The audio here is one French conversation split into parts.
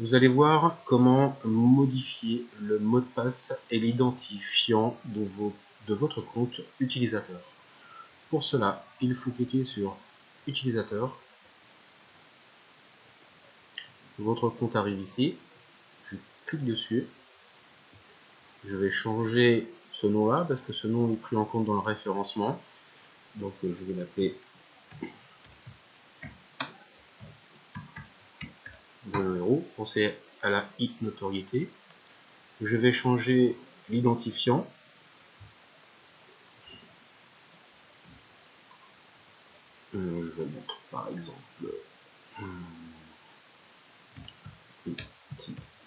Vous allez voir comment modifier le mot de passe et l'identifiant de, votre compte utilisateur. Pour cela, il faut cliquer sur utilisateur. Votre compte arrive ici. Je clique dessus. Je vais changer ce nom-là parce que ce nom est pris en compte dans le référencement. Donc je vais l'appeler héros, pensez à la i notoriété. Je vais changer l'identifiant. Euh, je vais mettre par exemple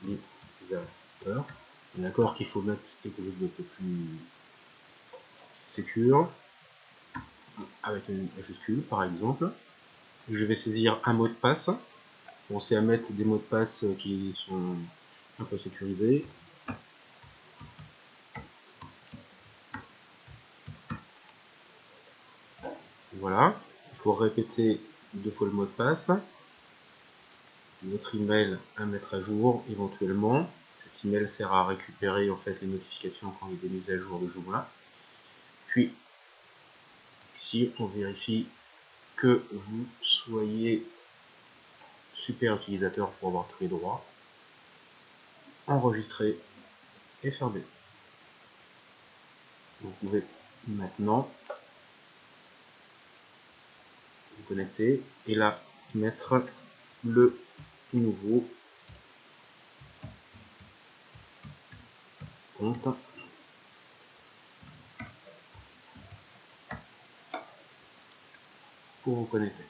utilisateur. D'accord qu'il faut mettre quelque chose de plus sécure avec une majuscule par exemple. Je vais saisir un mot de passe. Pensez à mettre des mots de passe qui sont un peu sécurisés. Voilà, il faut répéter deux fois le mot de passe. Notre email à mettre à jour éventuellement. Cet email sert à récupérer en fait les notifications quand il y a des mises à jour de jour-là. Puis ici on vérifie que vous soyez super utilisateur pour avoir tous les droits. Enregistrer et fermer. Vous pouvez maintenant vous connecter et là mettre le nouveau compte pour vous connecter.